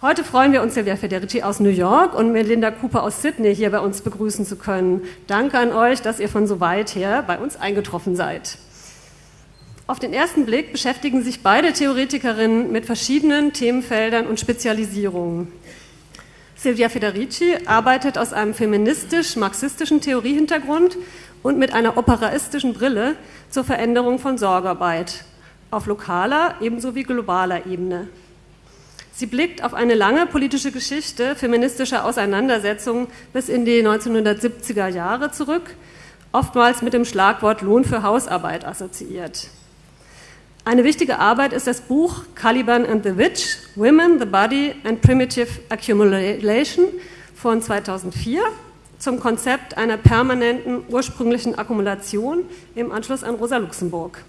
Heute freuen wir uns, Silvia Federici aus New York und Melinda Cooper aus Sydney hier bei uns begrüßen zu können. Danke an euch, dass ihr von so weit her bei uns eingetroffen seid. Auf den ersten Blick beschäftigen sich beide Theoretikerinnen mit verschiedenen Themenfeldern und Spezialisierungen. Silvia Federici arbeitet aus einem feministisch-marxistischen Theoriehintergrund und mit einer operaistischen Brille zur Veränderung von Sorgearbeit auf lokaler ebenso wie globaler Ebene. Sie blickt auf eine lange politische Geschichte feministischer Auseinandersetzungen bis in die 1970er Jahre zurück, oftmals mit dem Schlagwort Lohn für Hausarbeit assoziiert. Eine wichtige Arbeit ist das Buch Caliban and the Witch, Women, the Body and Primitive Accumulation von 2004 zum Konzept einer permanenten ursprünglichen Akkumulation im Anschluss an Rosa Luxemburg.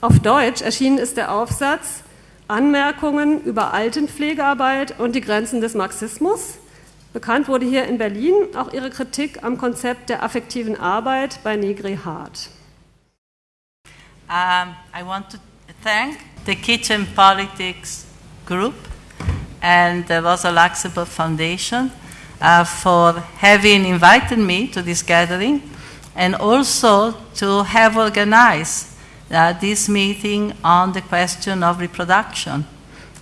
Auf Deutsch erschienen ist der Aufsatz Anmerkungen über Altenpflegearbeit und die Grenzen des Marxismus. Bekannt wurde hier in Berlin auch ihre Kritik am Konzept der affektiven Arbeit bei Negri Hart. Um, I want to thank the Kitchen Politics Group and the Rosa Luxemburg Foundation uh, for having invited me to this gathering and also to have organized uh, this meeting on the question of reproduction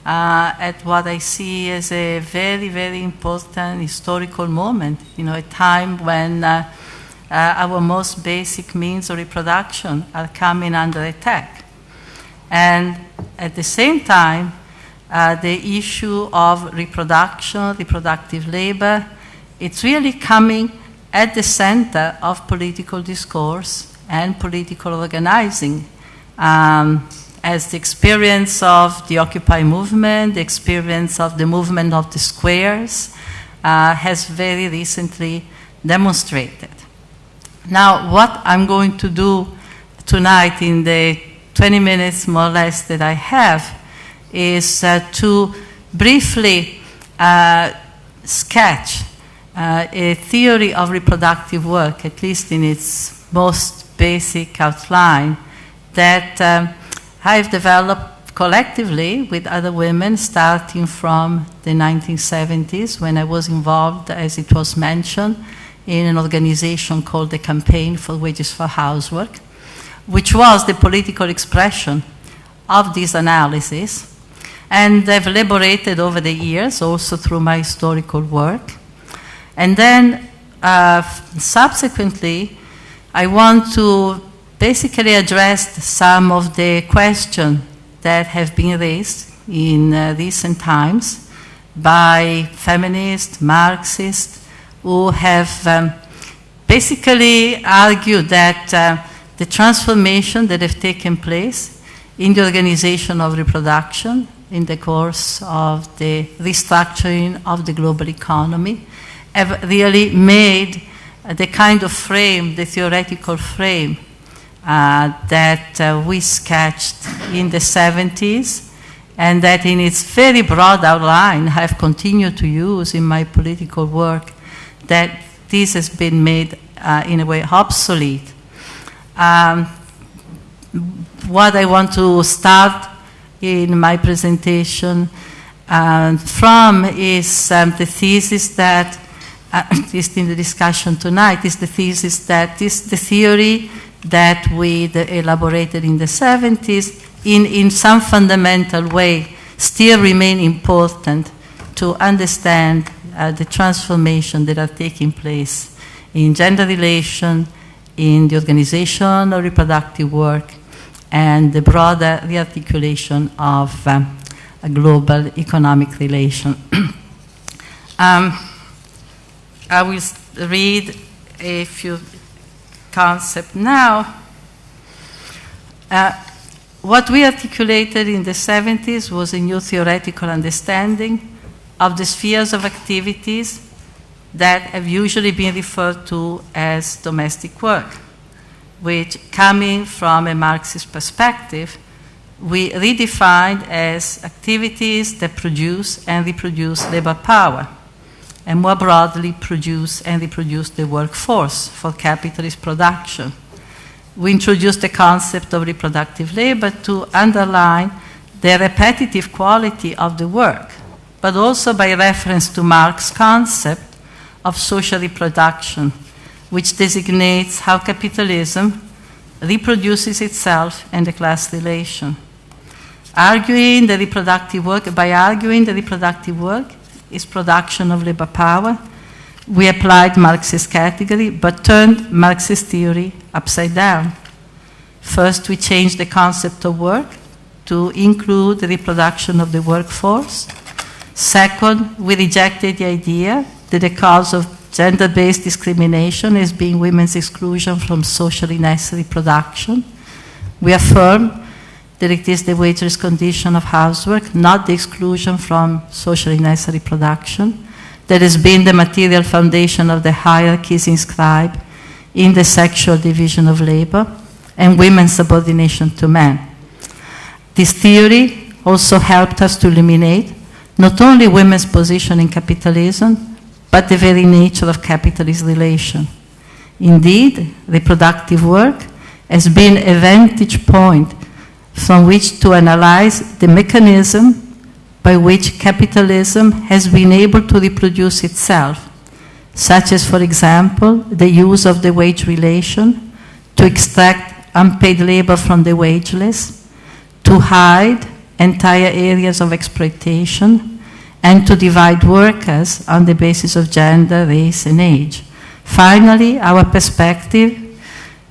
uh, at what I see as a very, very important historical moment, you know, a time when uh, uh, our most basic means of reproduction are coming under attack. And at the same time, uh, the issue of reproduction, reproductive labor, it's really coming at the center of political discourse and political organizing um, as the experience of the Occupy movement, the experience of the movement of the squares, uh, has very recently demonstrated. Now, what I'm going to do tonight in the 20 minutes more or less that I have is uh, to briefly uh, sketch uh, a theory of reproductive work, at least in its most basic outline, that um, I've developed collectively with other women starting from the 1970s when I was involved, as it was mentioned, in an organization called the Campaign for Wages for Housework, which was the political expression of this analysis. And I've elaborated over the years, also through my historical work. And then uh, subsequently, I want to basically addressed some of the questions that have been raised in uh, recent times by feminists, Marxists, who have um, basically argued that uh, the transformation that have taken place in the organization of reproduction in the course of the restructuring of the global economy have really made the kind of frame, the theoretical frame that uh, we sketched in the 70s and that in its very broad outline I've continued to use in my political work, that this has been made uh, in a way obsolete. Um, what I want to start in my presentation uh, from is um, the thesis that, uh, at least in the discussion tonight, is the thesis that this, the theory that we elaborated in the 70s in, in some fundamental way still remain important to understand uh, the transformation that are taking place in gender relation, in the organization of reproductive work, and the broader rearticulation of um, a global economic relation. um, I will read a few concept now. Uh, what we articulated in the 70s was a new theoretical understanding of the spheres of activities that have usually been referred to as domestic work, which, coming from a Marxist perspective, we redefined as activities that produce and reproduce labor power and more broadly produce and reproduce the workforce for capitalist production. We introduced the concept of reproductive labor to underline the repetitive quality of the work but also by reference to Marx's concept of social reproduction, which designates how capitalism reproduces itself and the class relation. Arguing the reproductive work, by arguing the reproductive work is production of labor power, we applied Marxist category but turned Marxist theory upside down. First, we changed the concept of work to include the reproduction of the workforce. Second, we rejected the idea that the cause of gender based discrimination is being women's exclusion from socially necessary production. We affirm that it is the wager's condition of housework, not the exclusion from socially necessary production, that has been the material foundation of the hierarchies inscribed in the sexual division of labor and women's subordination to men. This theory also helped us to illuminate not only women's position in capitalism, but the very nature of capitalist relation. Indeed, reproductive work has been a vantage point from which to analyze the mechanism by which capitalism has been able to reproduce itself, such as, for example, the use of the wage relation to extract unpaid labor from the wageless, to hide entire areas of exploitation, and to divide workers on the basis of gender, race, and age. Finally, our perspective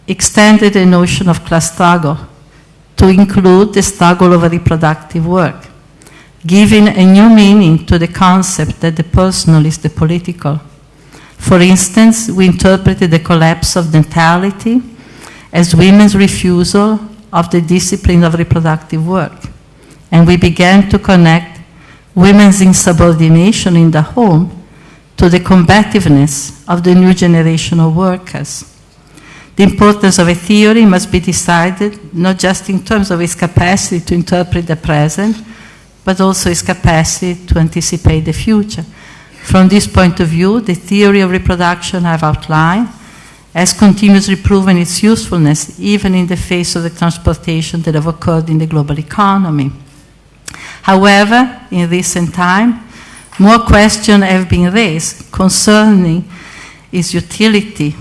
extended the notion of class struggle to include the struggle over reproductive work, giving a new meaning to the concept that the personal is the political. For instance, we interpreted the collapse of natality as women's refusal of the discipline of reproductive work, and we began to connect women's insubordination in the home to the combativeness of the new generation of workers. The importance of a theory must be decided not just in terms of its capacity to interpret the present, but also its capacity to anticipate the future. From this point of view, the theory of reproduction I've outlined has continuously proven its usefulness even in the face of the transportation that have occurred in the global economy. However, in recent time, more questions have been raised concerning its utility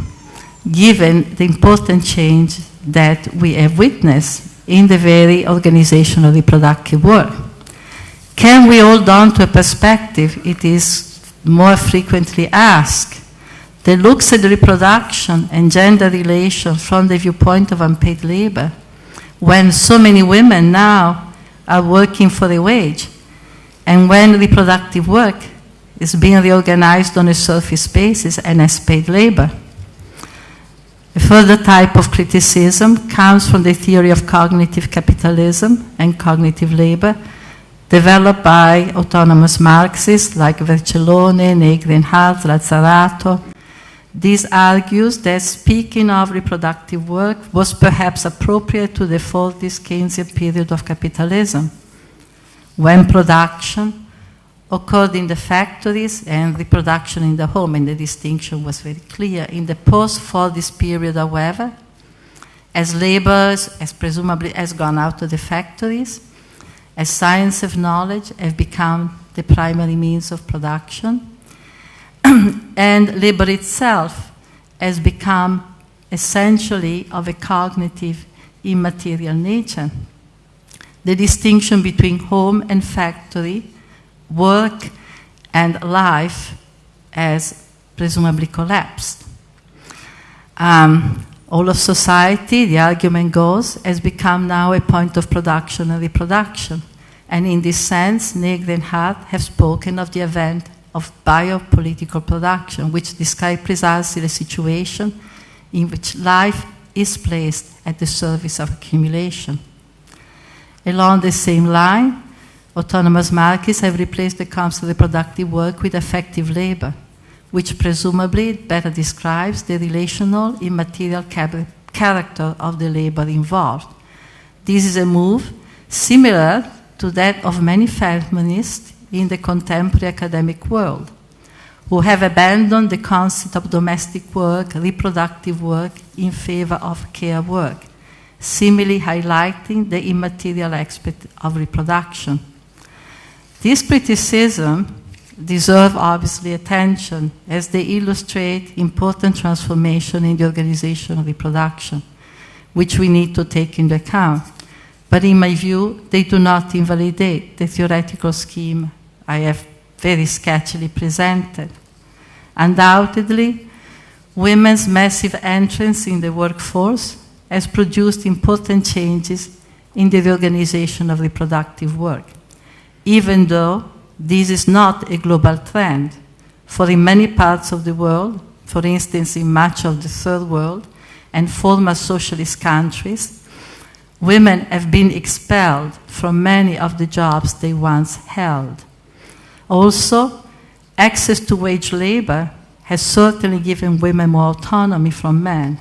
given the important change that we have witnessed in the very organization of reproductive work. Can we hold on to a perspective, it is more frequently asked, that looks at reproduction and gender relations from the viewpoint of unpaid labor, when so many women now are working for a wage, and when reproductive work is being reorganized on a surface basis and as paid labor. A further type of criticism comes from the theory of cognitive capitalism and cognitive labor, developed by autonomous Marxists like Vercellone, Negri and Hardt, Lazzarato. This argues that speaking of reproductive work was perhaps appropriate to the Fordist Keynesian period of capitalism, when production occurred in the factories and reproduction in the home, and the distinction was very clear. In the post-Fordist period, however, as labor as presumably has gone out of the factories, as science of knowledge have become the primary means of production, and labor itself has become essentially of a cognitive immaterial nature. The distinction between home and factory work and life has presumably collapsed. Um, all of society, the argument goes, has become now a point of production and reproduction. And in this sense, Negri and Hardt have spoken of the event of biopolitical production, which describes precisely the situation in which life is placed at the service of accumulation. Along the same line, autonomous Marxists have replaced the concept of productive work with affective labor, which presumably better describes the relational, immaterial character of the labor involved. This is a move similar to that of many feminists in the contemporary academic world, who have abandoned the concept of domestic work, reproductive work, in favor of care work, similarly highlighting the immaterial aspect of reproduction. This criticisms deserve obviously attention as they illustrate important transformation in the organization of reproduction, which we need to take into account. But in my view, they do not invalidate the theoretical scheme I have very sketchily presented. Undoubtedly, women's massive entrance in the workforce has produced important changes in the reorganization of reproductive work, even though this is not a global trend. For in many parts of the world, for instance, in much of the third world and former socialist countries, women have been expelled from many of the jobs they once held. Also, access to wage labor has certainly given women more autonomy from men.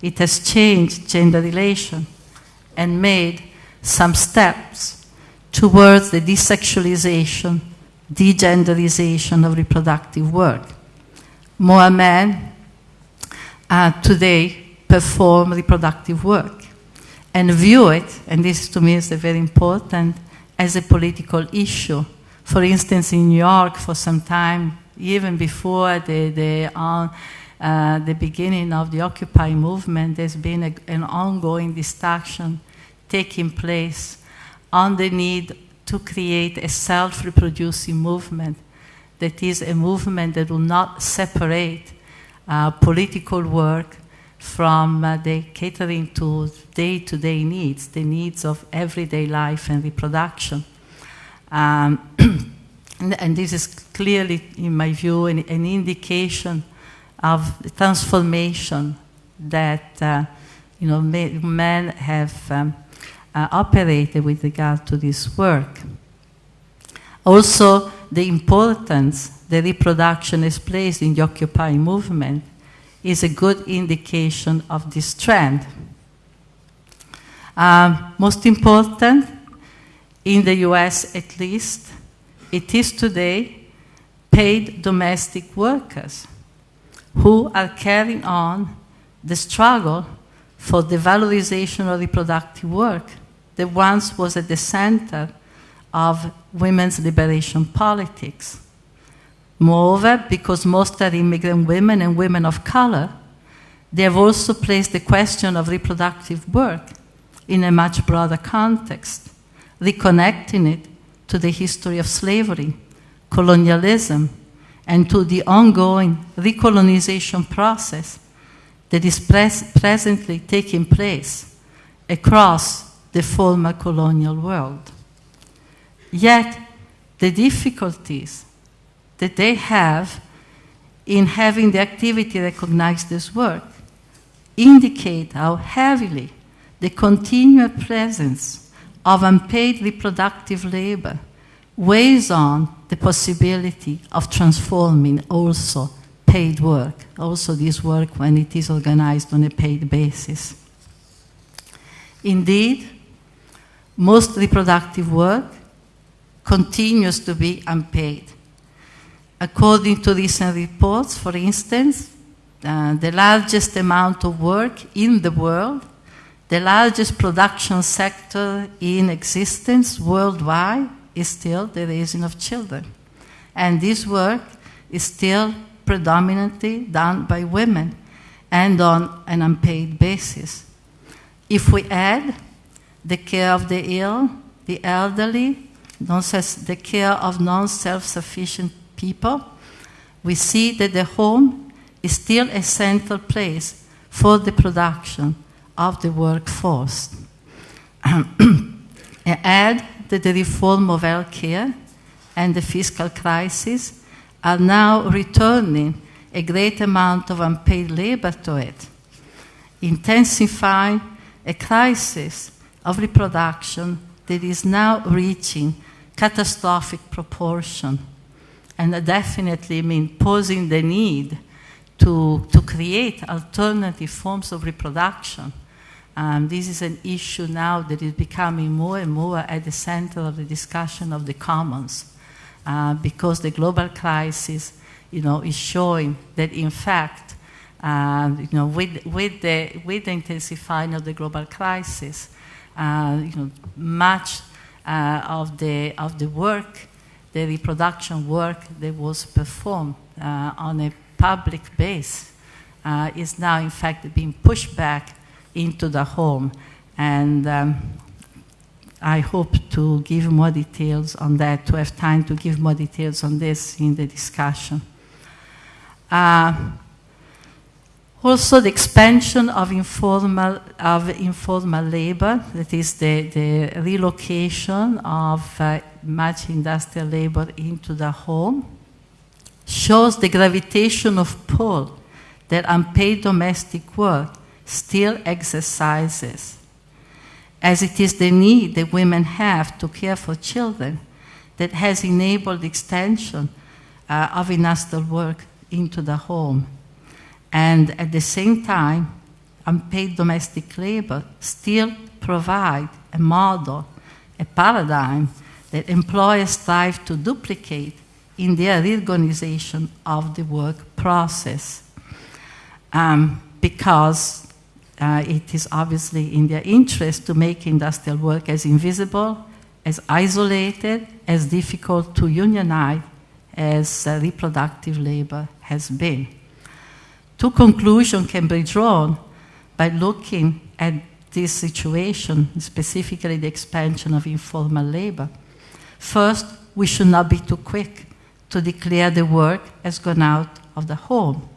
It has changed gender relation and made some steps towards the desexualization, degenderization of reproductive work. More men uh, today perform reproductive work and view it, and this to me is very important, as a political issue. For instance, in New York, for some time, even before the, the, uh, uh, the beginning of the Occupy movement, there's been a, an ongoing discussion taking place on the need to create a self reproducing movement that is a movement that will not separate uh, political work from uh, the catering to day to day needs, the needs of everyday life and reproduction. Um, and, and, this is clearly, in my view, an, an indication of the transformation that uh, you know, men have um, uh, operated with regard to this work. Also, the importance the reproduction is placed in the Occupy movement is a good indication of this trend. Um, most important, in the US at least, it is today paid domestic workers who are carrying on the struggle for the valorization of reproductive work that once was at the center of women's liberation politics. Moreover, because most are immigrant women and women of color, they have also placed the question of reproductive work in a much broader context, reconnecting it to the history of slavery, colonialism, and to the ongoing recolonization process that is pres- presently taking place across the former colonial world. Yet, the difficulties that they have in having the activity recognized as work indicate how heavily the continual presence of unpaid reproductive labor weighs on the possibility of transforming also paid work, also this work when it is organized on a paid basis. Indeed, most reproductive work continues to be unpaid. According to recent reports, for instance, uh, the largest amount of work in the world, the largest production sector in existence worldwide is still the raising of children. And this work is still predominantly done by women and on an unpaid basis. If we add the care of the ill, the elderly, the care of non self sufficient people, we see that the home is still a central place for the production of the workforce. Add that the reform of health care and the fiscal crisis are now returning a great amount of unpaid labor to it, intensifying a crisis of reproduction that is now reaching catastrophic proportion and definitely mean posing the need to, to create alternative forms of reproduction. Um, this is an issue now that is becoming more and more at the center of the discussion of the commons uh, because the global crisis you know, is showing that in fact uh, you know, with, with, the, with the intensifying of the global crisis, you know, much uh, of, the, of the work the reproduction work that was performed uh, on a public base uh, is now, in fact, being pushed back into the home. And um, I hope to give more details on that, to have time to give more details on this in the discussion. Uh, also, the expansion of informal, of informal labor, that is the, the relocation of uh, much industrial labor into the home, shows the gravitation of pull that unpaid domestic work still exercises, as it is the need that women have to care for children that has enabled extension uh, of industrial work into the home and at the same time, unpaid domestic labor still provide a model, a paradigm that employers strive to duplicate in their reorganization of the work process. Um, because uh, it is obviously in their interest to make industrial work as invisible, as isolated, as difficult to unionize as uh, reproductive labor has been. Two conclusions can be drawn by looking at this situation, specifically the expansion of informal labor. First, we should not be too quick to declare the work has gone out of the home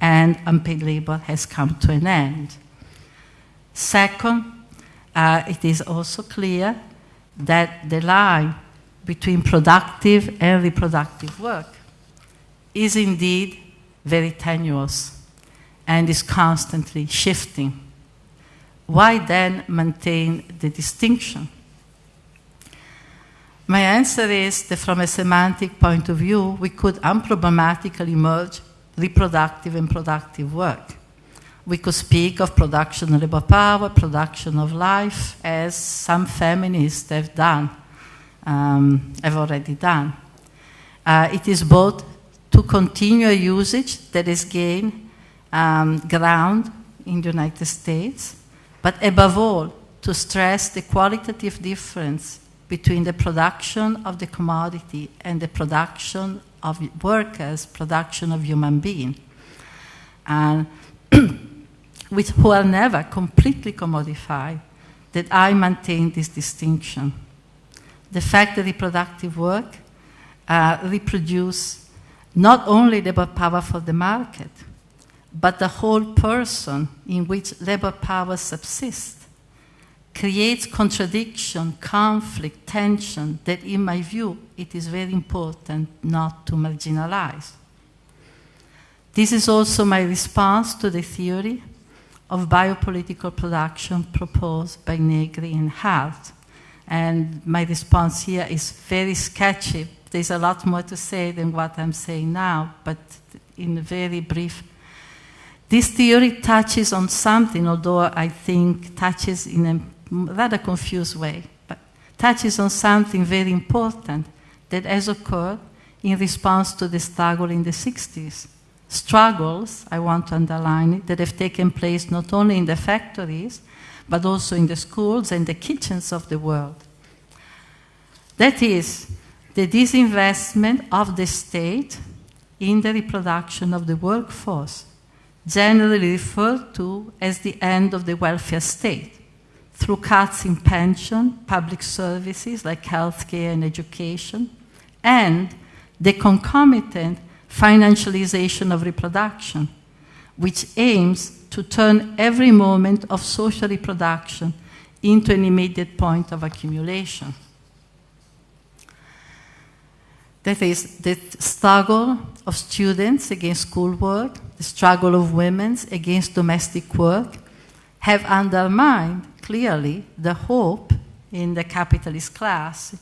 and unpaid labor has come to an end. Second, uh, it is also clear that the line between productive and reproductive work is indeed very tenuous and is constantly shifting. Why then maintain the distinction? My answer is that from a semantic point of view, we could unproblematically merge reproductive and productive work. We could speak of production of labor power, production of life, as some feminists have done, um, have already done. Uh, it is both to continue a usage that has gained um, ground in the United States, but above all, to stress the qualitative difference between the production of the commodity and the production of workers, production of human being, and which who are never completely commodified, that I maintain this distinction. The fact that reproductive work uh, reproduce not only labor power for the market, but the whole person in which labor power subsists creates contradiction, conflict, tension that, in my view, it is very important not to marginalize. This is also my response to the theory of biopolitical production proposed by Negri and Hardt. And my response here is very sketchy there's a lot more to say than what I'm saying now, but in a very brief. This theory touches on something, although I think touches in a rather confused way, but touches on something very important that has occurred in response to the struggle in the 60s. Struggles, I want to underline it, that have taken place not only in the factories, but also in the schools and the kitchens of the world. That is, the disinvestment of the state in the reproduction of the workforce, generally referred to as the end of the welfare state, through cuts in pension, public services like healthcare and education, and the concomitant financialization of reproduction, which aims to turn every moment of social reproduction into an immediate point of accumulation. That is the struggle of students against schoolwork, the struggle of women against domestic work, have undermined clearly the hope in the capitalist class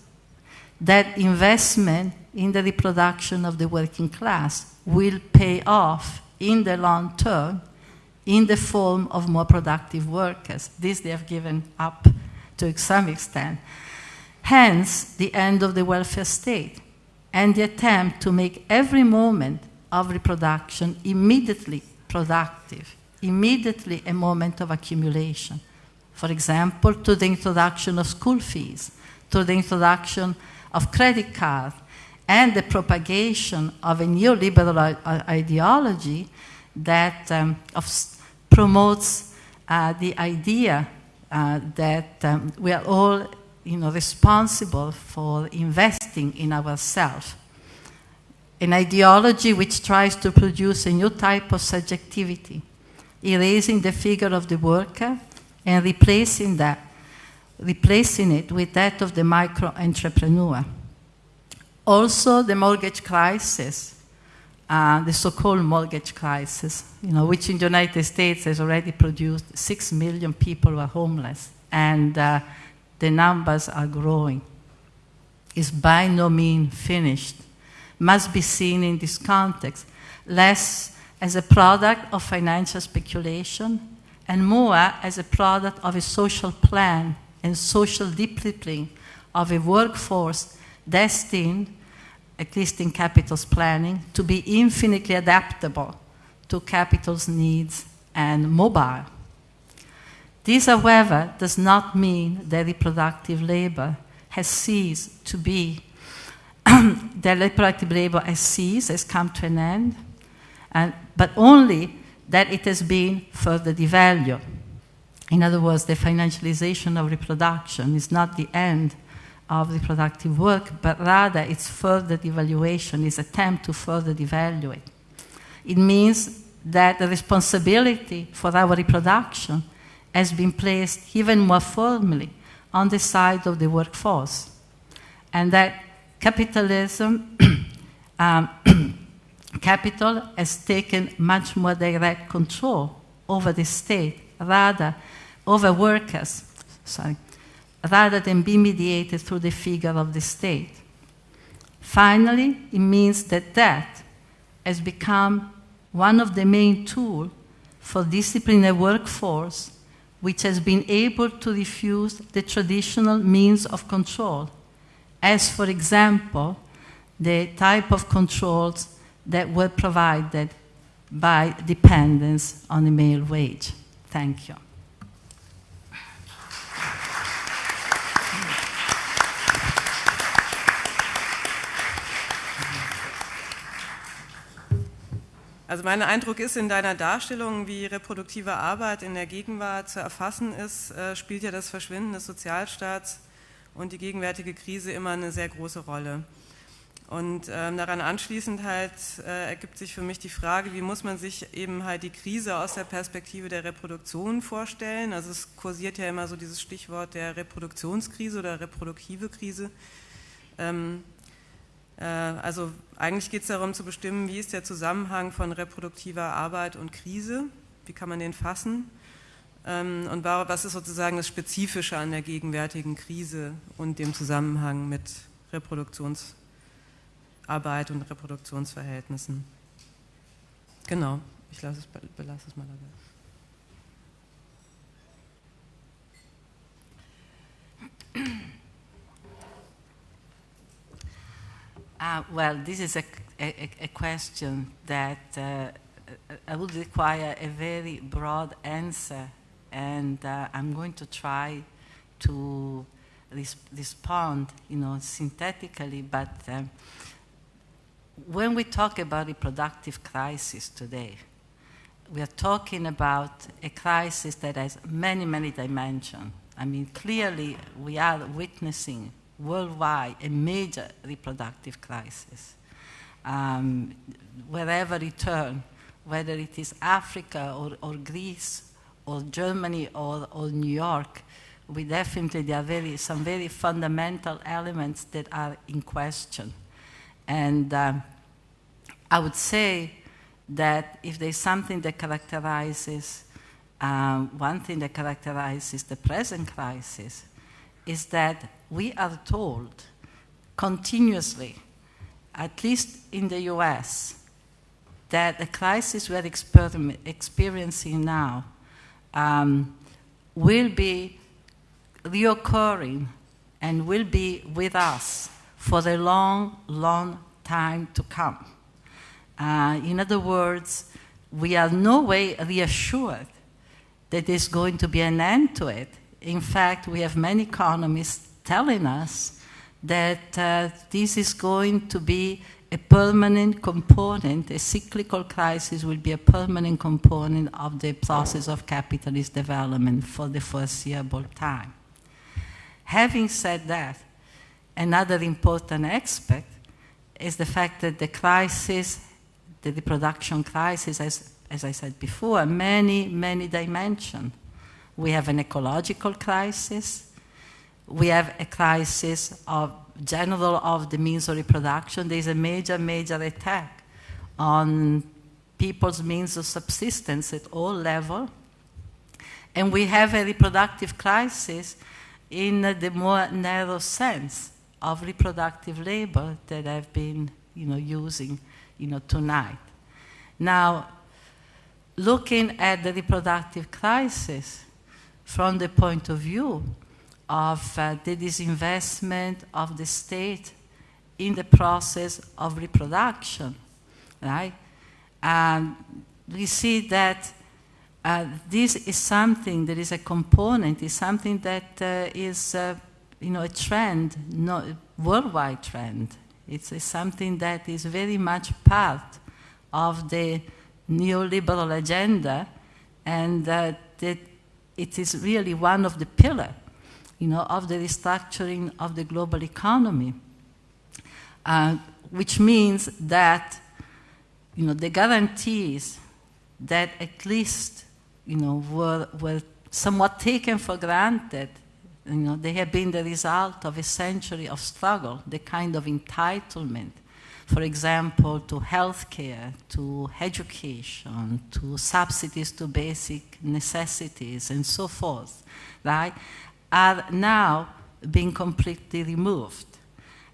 that investment in the reproduction of the working class will pay off in the long term in the form of more productive workers. This they have given up to some extent. Hence, the end of the welfare state and the attempt to make every moment of reproduction immediately productive, immediately a moment of accumulation. For example, to the introduction of school fees, to the introduction of credit cards, and the propagation of a neoliberal ideology that um, promotes uh, the idea uh, that um, we are all you know, responsible for investing in ourselves. An ideology which tries to produce a new type of subjectivity, erasing the figure of the worker and replacing that, replacing it with that of the micro entrepreneur. Also, the mortgage crisis, uh, the so-called mortgage crisis, you know, which in the United States has already produced six million people who are homeless, and uh, the numbers are growing. Is by no means finished. Must be seen in this context, less as a product of financial speculation and more as a product of a social plan and social discipline of a workforce destined, at least in capital's planning, to be infinitely adaptable to capital's needs and mobile. This, however, does not mean that reproductive labor has ceased to be, that reproductive labor has ceased, has come to an end, and, but only that it has been further devalued. In other words, the financialization of reproduction is not the end of reproductive work, but rather its further devaluation, its attempt to further devalue it. It means that the responsibility for our reproduction has been placed even more firmly on the side of the workforce, and that capitalism um, capital has taken much more direct control over the state, rather over workers, sorry, rather than be mediated through the figure of the state. Finally, it means that that has become one of the main tools for disciplining a workforce which has been able to refuse the traditional means of control, as, for example, the type of controls that were provided by dependence on the male wage. Thank you. Also mein Eindruck ist in deiner Darstellung, wie reproduktive Arbeit in der Gegenwart zu erfassen ist, äh, spielt ja das Verschwinden des Sozialstaats und die gegenwärtige Krise immer eine sehr große Rolle. Und ähm, daran anschließend halt äh, ergibt sich für mich die Frage, wie muss man sich eben halt die Krise aus der Perspektive der Reproduktion vorstellen? Also es kursiert ja immer so dieses Stichwort der Reproduktionskrise oder reproduktive Krise. Ähm, äh, also eigentlich geht es darum zu bestimmen, wie ist der Zusammenhang von reproduktiver Arbeit und Krise, wie kann man den fassen ähm, und was ist sozusagen das Spezifische an der gegenwärtigen Krise und dem Zusammenhang mit Reproduktions Arbeit und Reproduktionsverhältnissen. Genau, ich lasse es, belasse es mal dabei. Uh, well, this is a, a, a question that uh, I would require a very broad answer, and uh, I'm going to try to res respond, you know, synthetically, but um, when we talk about reproductive crisis today, we are talking about a crisis that has many, many dimensions. I mean, clearly, we are witnessing worldwide a major reproductive crisis. Um, wherever you turn, whether it is Africa or, or Greece or Germany or, or New York, we definitely, there are very, some very fundamental elements that are in question. And um, I would say that if there's something that characterizes, um, one thing that characterizes the present crisis is that we are told continuously, at least in the US, that the crisis we're experiencing now um, will be reoccurring and will be with us for a long, long time to come. Uh, in other words, we are no way reassured that there's going to be an end to it. In fact, we have many economists telling us that uh, this is going to be a permanent component, a cyclical crisis will be a permanent component of the process of capitalist development for the foreseeable time. Having said that, another important aspect is the fact that the crisis, the reproduction crisis, as, as I said before, many, many dimensions. We have an ecological crisis, we have a crisis of general of the means of reproduction, there is a major, major attack on people's means of subsistence at all levels. And we have a reproductive crisis in the more narrow sense of reproductive labor that I've been you know, using you know, tonight. Now, looking at the reproductive crisis from the point of view of uh, the disinvestment of the state in the process of reproduction, right? We see that uh, this is something that is a component, is something that uh, is, uh, you know, a trend, not a worldwide trend. It's, it's something that is very much part of the neoliberal agenda, and that it is really one of the pillars you know, of the restructuring of the global economy, uh, which means that you know, the guarantees that at least you know, were, were somewhat taken for granted, you know, they have been the result of a century of struggle, the kind of entitlement, for example, to healthcare, to education, to subsidies to basic necessities, and so forth, right? are now being completely removed.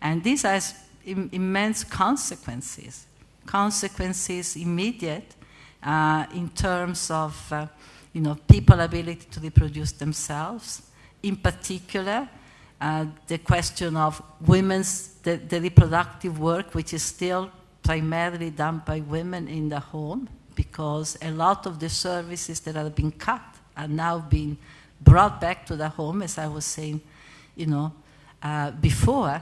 And this has Im immense consequences, consequences immediate uh, in terms of uh, you know, people ability to reproduce themselves, in particular, uh, the question of women's, the, the, reproductive work, which is still primarily done by women in the home, because a lot of the services that have been cut are now being brought back to the home, as I was saying, you know, uh, before.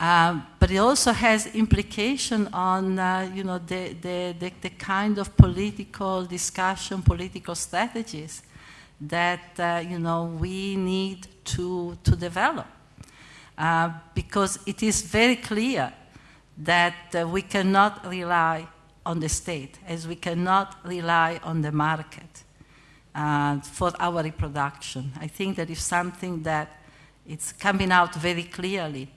Um, but it also has implication on, uh, you know, the, the, the, the, kind of political discussion, political strategies that, uh, you know, we need to, to develop. Uh, because it is very clear that uh, we cannot rely on the state, as we cannot rely on the market uh, for our reproduction. I think that is something that it's coming out very clearly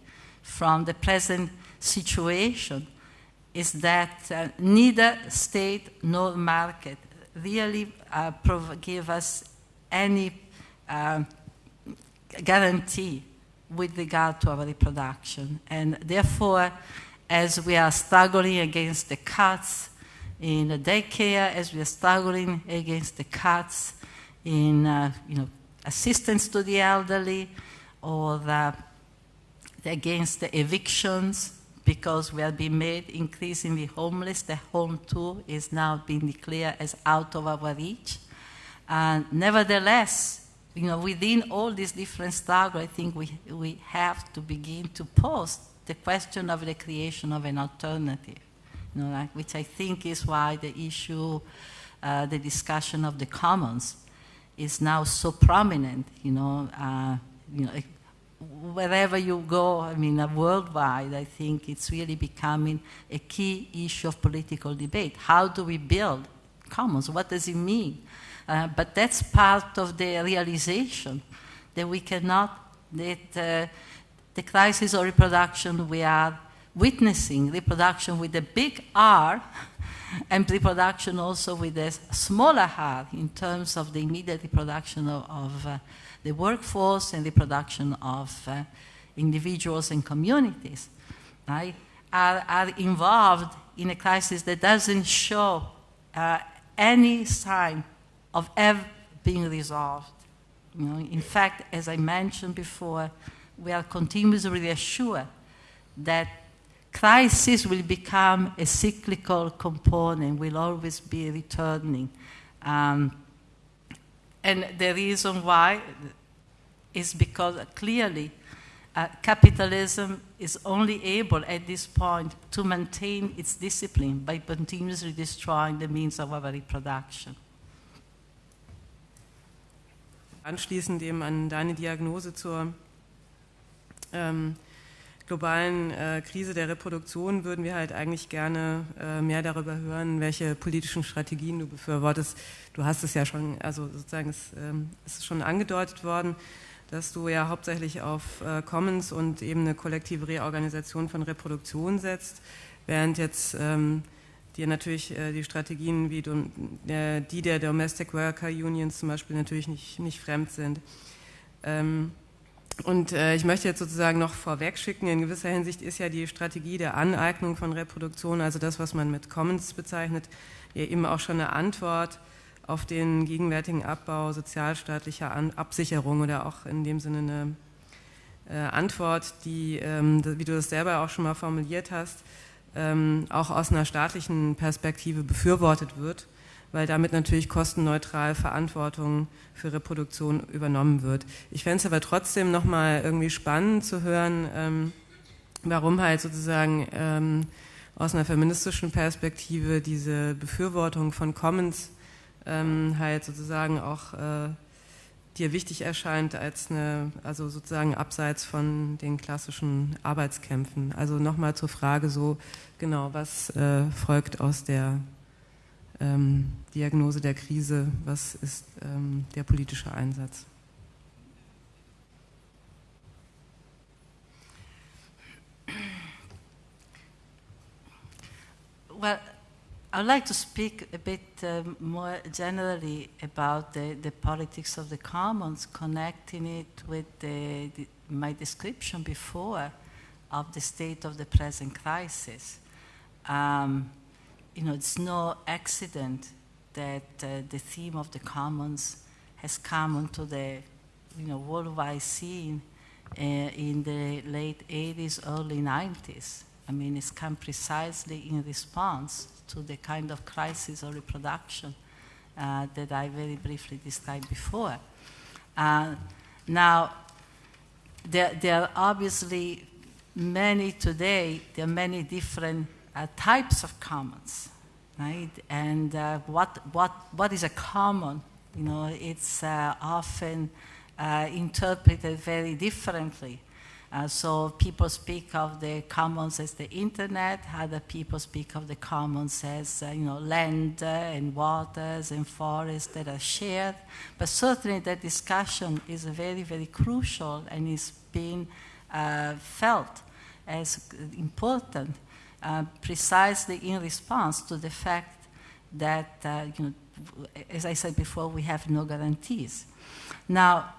from the present situation is that uh, neither state nor market really uh, give us any uh, guarantee with regard to our reproduction. And therefore, as we are struggling against the cuts in the daycare as we are struggling against the cuts in uh, you know, assistance to the elderly or the, against the evictions because we are being made increasingly homeless. The home too is now being declared as out of our reach. And nevertheless, you know, within all these different struggles, I think we, we have to begin to pose the question of the creation of an alternative you know, like, which I think is why the issue, uh, the discussion of the commons is now so prominent, you know, uh, you know, wherever you go, I mean, uh, worldwide, I think it's really becoming a key issue of political debate. How do we build commons? What does it mean? Uh, but that's part of the realization that we cannot, that uh, the crisis of reproduction we are witnessing reproduction with a big R and reproduction also with a smaller r in terms of the immediate reproduction of, of uh, the workforce and reproduction of uh, individuals and communities, right, are, are involved in a crisis that doesn't show uh, any sign of ever being resolved. You know, in fact, as I mentioned before, we are continuously reassured that crisis will become a cyclical component, will always be returning. Um, and the reason why is because clearly uh, capitalism is only able at this point to maintain its discipline by continuously destroying the means of our reproduction. Anschließend eben an deine Diagnose zur ähm, globalen äh, Krise der Reproduktion würden wir halt eigentlich gerne äh, mehr darüber hören, welche politischen Strategien du befürwortest. Du hast es ja schon, also sozusagen, es, ähm, es ist schon angedeutet worden, dass du ja hauptsächlich auf äh, Commons und eben eine kollektive Reorganisation von Reproduktion setzt, während jetzt ähm, dir natürlich äh, die Strategien wie äh, die der Domestic Worker Unions zum Beispiel natürlich nicht, nicht fremd sind. Ähm, und äh, ich möchte jetzt sozusagen noch vorweg schicken, in gewisser Hinsicht ist ja die Strategie der Aneignung von Reproduktion, also das, was man mit Commons bezeichnet, ja eben auch schon eine Antwort auf den gegenwärtigen Abbau sozialstaatlicher An Absicherung oder auch in dem Sinne eine äh, Antwort, die, ähm, wie du das selber auch schon mal formuliert hast, ähm, auch aus einer staatlichen Perspektive befürwortet wird weil damit natürlich kostenneutral Verantwortung für Reproduktion übernommen wird. Ich fände es aber trotzdem nochmal irgendwie spannend zu hören, ähm, warum halt sozusagen ähm, aus einer feministischen Perspektive diese Befürwortung von Commons ähm, halt sozusagen auch äh, dir wichtig erscheint als eine, also sozusagen abseits von den klassischen Arbeitskämpfen. Also nochmal zur Frage so, genau, was äh, folgt aus der ähm, Diagnose der Krise, was ist ähm, der politische Einsatz? Well, I'd like to speak a bit uh, more generally about the, the politics of the commons, connecting it with the, the, my description before of the state of the present crisis. Um, you know, it's no accident that uh, the theme of the commons has come onto the you know, worldwide scene uh, in the late 80s, early 90s. I mean, it's come precisely in response to the kind of crisis of reproduction uh, that I very briefly described before. Uh, now, there, there are obviously many today, there are many different uh, types of commons, right? And uh, what, what, what is a common? You know, it's uh, often uh, interpreted very differently. Uh, so people speak of the commons as the internet, other people speak of the commons as, uh, you know, land and waters and forests that are shared. But certainly that discussion is very, very crucial and is being felt as important uh, precisely in response to the fact that, uh, you know, as I said before, we have no guarantees. Now,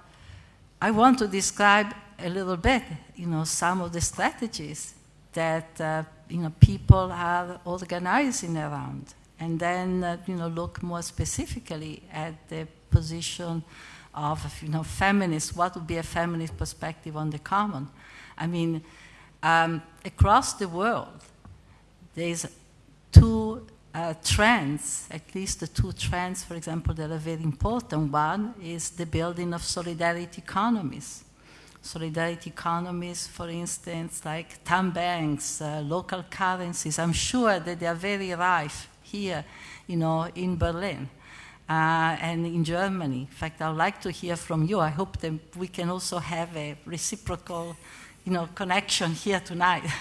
I want to describe a little bit, you know, some of the strategies that, uh, you know, people are organizing around, and then, uh, you know, look more specifically at the position of, you know, feminists. What would be a feminist perspective on the common? I mean, um, across the world, there's two uh, trends, at least the two trends, for example, that are very important. One is the building of solidarity economies. Solidarity economies, for instance, like time banks, uh, local currencies. I'm sure that they are very rife here, you know, in Berlin. Uh, and in Germany. In fact, I'd like to hear from you. I hope that we can also have a reciprocal, you know, connection here tonight.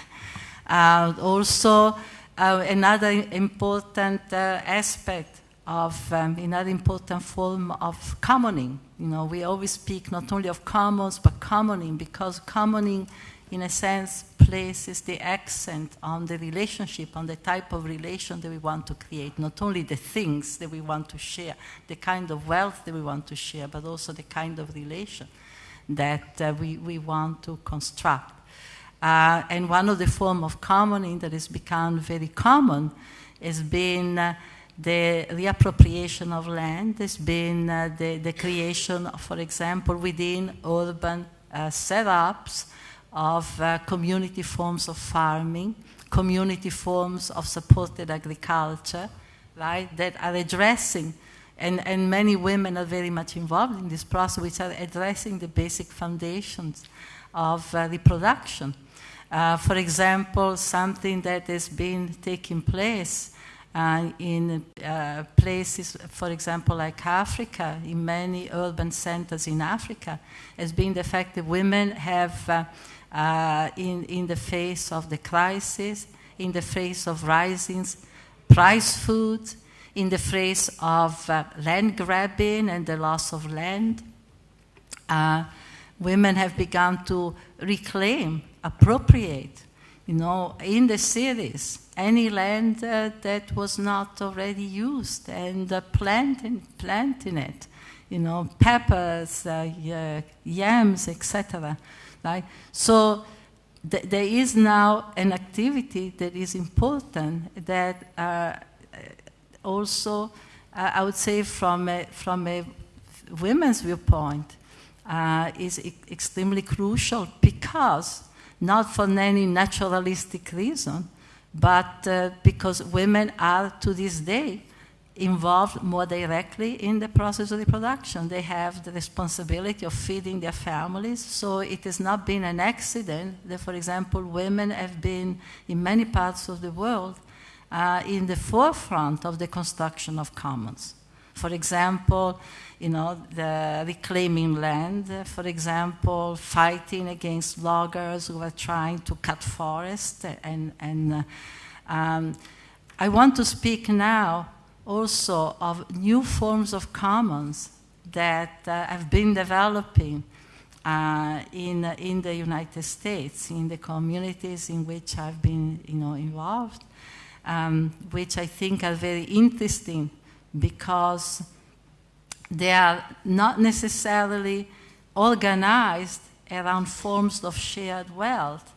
Uh, also, uh, another important uh, aspect of um, another important form of commoning. You know, we always speak not only of commons but commoning because commoning, in a sense, places the accent on the relationship, on the type of relation that we want to create. Not only the things that we want to share, the kind of wealth that we want to share, but also the kind of relation that uh, we, we want to construct. Uh, and one of the forms of commoning that has become very common has been uh, the reappropriation of land, has been uh, the, the, creation, for example, within urban uh, setups of uh, community forms of farming, community forms of supported agriculture, right, that are addressing and, and many women are very much involved in this process, which are addressing the basic foundations of uh, reproduction. Uh, for example, something that has been taking place uh, in uh, places, for example, like Africa, in many urban centers in Africa, has been the fact that women have, uh, uh, in, in the face of the crisis, in the face of rising price food, in the face of uh, land grabbing and the loss of land, uh, women have begun to reclaim, appropriate, you know, in the cities, any land uh, that was not already used and uh, planting, planting it, you know, peppers, uh, yams, etc. Right? So th- there is now an activity that is important that uh, also, uh, I would say, from a, from a women's viewpoint, uh, is e- extremely crucial because not for any naturalistic reason, but uh, because women are to this day involved more directly in the process of reproduction. They have the responsibility of feeding their families, so it has not been an accident that, for example, women have been in many parts of the world uh, in the forefront of the construction of commons. For example, you know, the reclaiming land, for example, fighting against loggers who are trying to cut forests. And, and uh, um, I want to speak now also of new forms of commons that uh, have been developing uh, in, in the United States, in the communities in which I've been you know, involved um, which I think are very interesting because they are not necessarily organized around forms of shared wealth,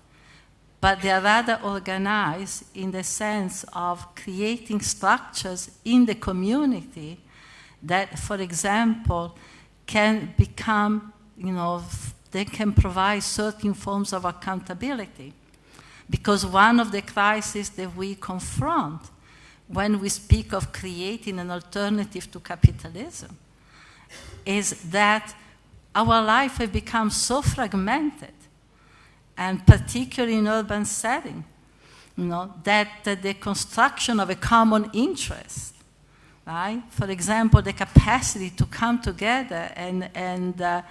but they are rather organized in the sense of creating structures in the community that, for example, can become, you know, they can provide certain forms of accountability. Because one of the crises that we confront when we speak of creating an alternative to capitalism is that our life has become so fragmented, and particularly in urban setting, you know, that the construction of a common interest, right? For example, the capacity to come together and, and uh,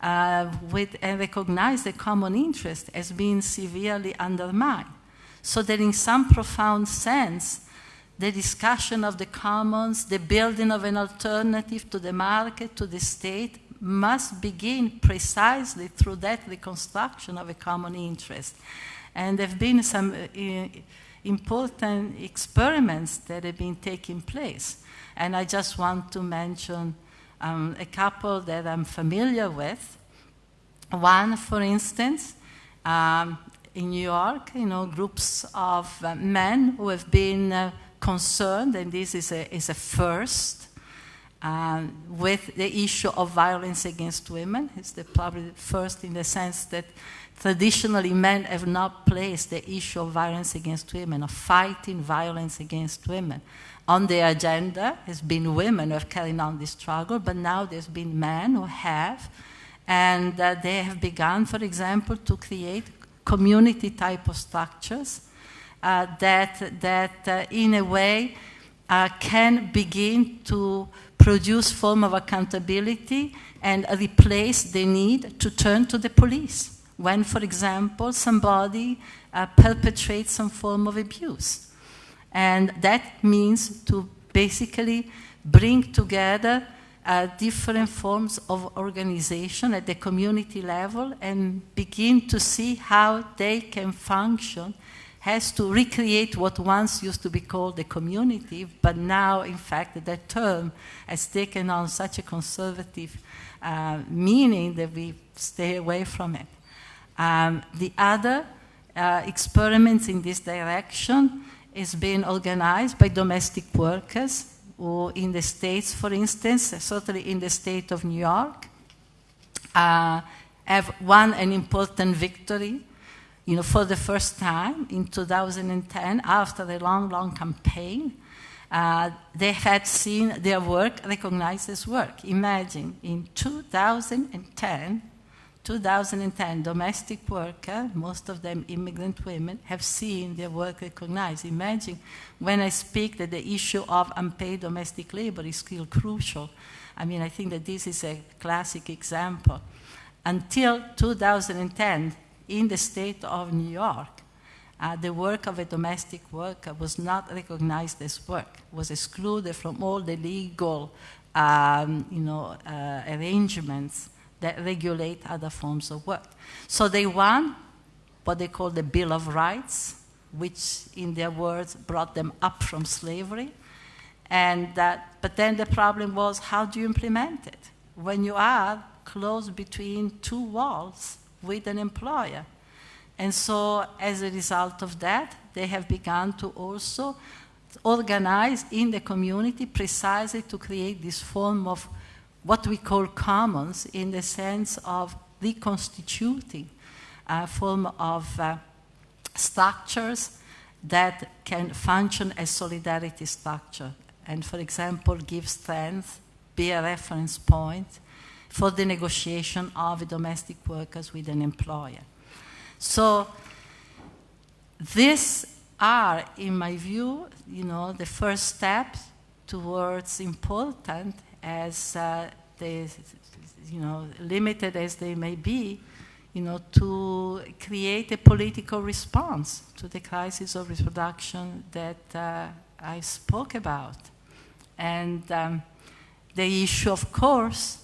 uh, with, and recognize the common interest as being severely undermined. So that in some profound sense, the discussion of the commons, the building of an alternative to the market, to the state, must begin precisely through that reconstruction of a common interest. And there have been some uh, important experiments that have been taking place. And I just want to mention um, a couple that I'm familiar with. One, for instance, um, in New York, you know, groups of uh, men who have been uh, concerned, and this is a, is a first, um, with the issue of violence against women. It's the, probably first in the sense that traditionally men have not placed the issue of violence against women, of fighting violence against women on the agenda has been women who have carried on this struggle, but now there's been men who have, and uh, they have begun, for example, to create community type of structures that, that uh, in a way, uh, can begin to produce form of accountability and replace the need to turn to the police when, for example, somebody uh, perpetrates some form of abuse. And that means to basically bring together uh, different forms of organization at the community level and begin to see how they can function has to recreate what once used to be called the community, but now, in fact, that term has taken on such a conservative uh, meaning that we stay away from it. Um, the other uh, experiments in this direction is being organized by domestic workers, or in the States, for instance, certainly in the state of New York, uh, have won an important victory. You know, for the first time in 2010, after a long, long campaign, uh, they had seen their work recognized as work. Imagine, in 2010, 2010, domestic worker, most of them immigrant women, have seen their work recognized. Imagine when I speak that the issue of unpaid domestic labor is still crucial. I mean, I think that this is a classic example. Until 2010, in the state of New York, uh, the work of a domestic worker was not recognized as work, was excluded from all the legal um, you know, uh, arrangements that regulate other forms of work. So they won what they call the Bill of Rights, which, in their words, brought them up from slavery. And that, but then the problem was how do you implement it when you are close between two walls with an employer? And so, as a result of that, they have begun to also organize in the community precisely to create this form of what we call commons in the sense of reconstituting a form of uh, structures that can function as solidarity structure and for example give strength be a reference point for the negotiation of domestic workers with an employer so these are in my view you know the first steps towards important as uh, they, you know, limited as they may be, you know, to create a political response to the crisis of reproduction that uh, I spoke about. And um, the issue, of course,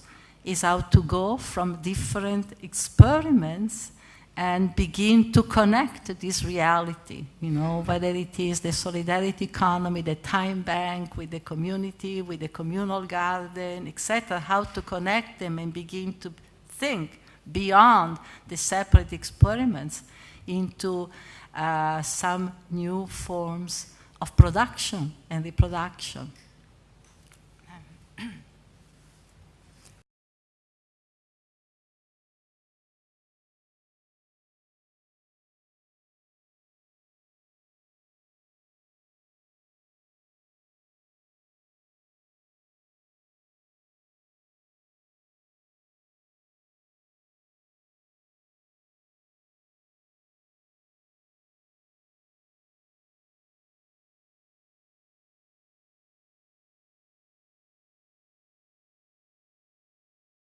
is how to go from different experiments and begin to connect this reality, you know, whether it is the solidarity economy, the time bank with the community, with the communal garden, etc., how to connect them and begin to think beyond the separate experiments into uh, some new forms of production and reproduction.